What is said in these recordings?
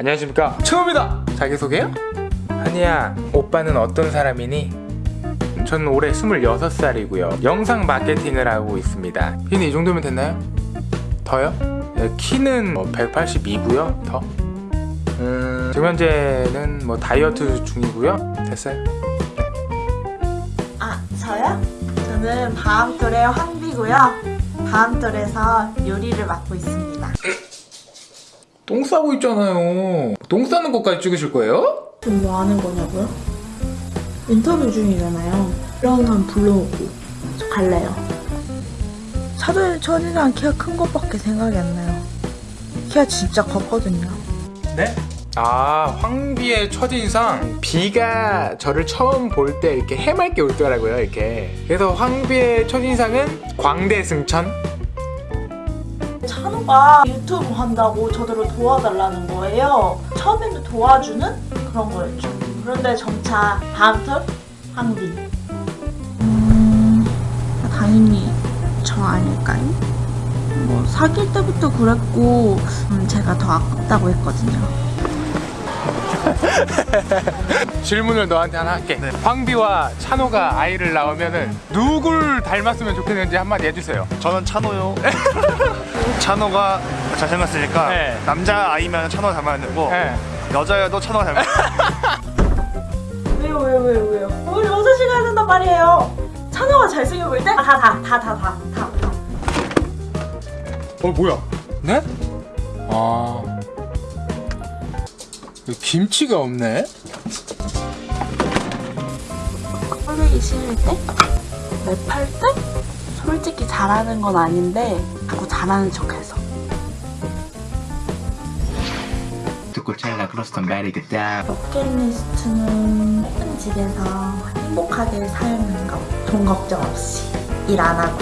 안녕하십니까 처음이다 자기소개요? 한이야 오빠는 어떤 사람이니? 저는 올해 26살이고요 영상 마케팅을 하고 있습니다 키는 이 정도면 됐나요? 더요? 네, 키는 182고요 더? 음, 지금 현재는 뭐 다이어트 중이고요 됐어요 아, 저요? 저는 바암돌의 황비고요. 바암돌에서 요리를 맡고 있습니다. 똥 싸고 있잖아요 똥 싸는 것까지 찍으실 거예요? 지금 뭐 하는 거냐고요? 인터뷰 중이잖아요. 이런 사람 불러오고 저 갈래요. 사실 첫인상 키가 큰 것밖에 생각이 안 나요. 키가 진짜 컸거든요. 네? 아 황비의 첫인상 비가 저를 처음 볼 때 이렇게 해맑게 울더라고요 이렇게 그래서 황비의 첫인상은 광대 승천 찬호가 유튜브 한다고 저들을 도와달라는 거예요. 처음에는 도와주는 그런 거였죠. 그런데 점차 다음털 황비. 음, 당연히 저 아닐까요? 뭐 사귈 때부터 그랬고 음, 제가 더 아깝다고 했거든요. 질문을 너한테 하나 할게 황비와 찬호가 아이를 낳으면 은 누굴 닮았으면 좋겠는지 한마디 해주세요 저는 찬호요. 찬호가 잘생겼으니까 네. 남자 아이면 찬호 닮아야 되고 네. 여자여도 찬호 닮아야 왜요 왜요 왜요 왜요? 우리 여섯 시간 된단 말이에요. 찬호가 잘생겨 보일 때? 다 다 다 다 다다 다. 다. 어 뭐야 네? 아 김치가 없네 꼴보기 싫을 때? 솔직히 잘하는 건 아닌데 자꾸 잘하는 척해서 듣고 찰나 크로스턴 베리겠다 버킷리스트는 예쁜 집에서 행복하게 사는 거. 돈 걱정 없이 일 안 하고.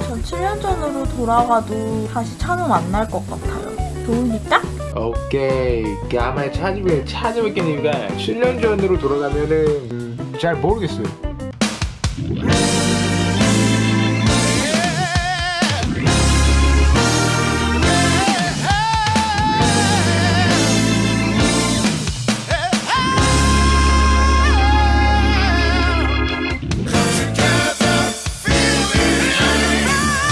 저 7년 전으로 돌아가도 다시 찬우 만날 것 같아요. 좋으니까? 오케이 아마 찾으면 찾아뵙겠니까 7년 전으로 돌아가면은 음, 잘 모르겠어요 Thank you.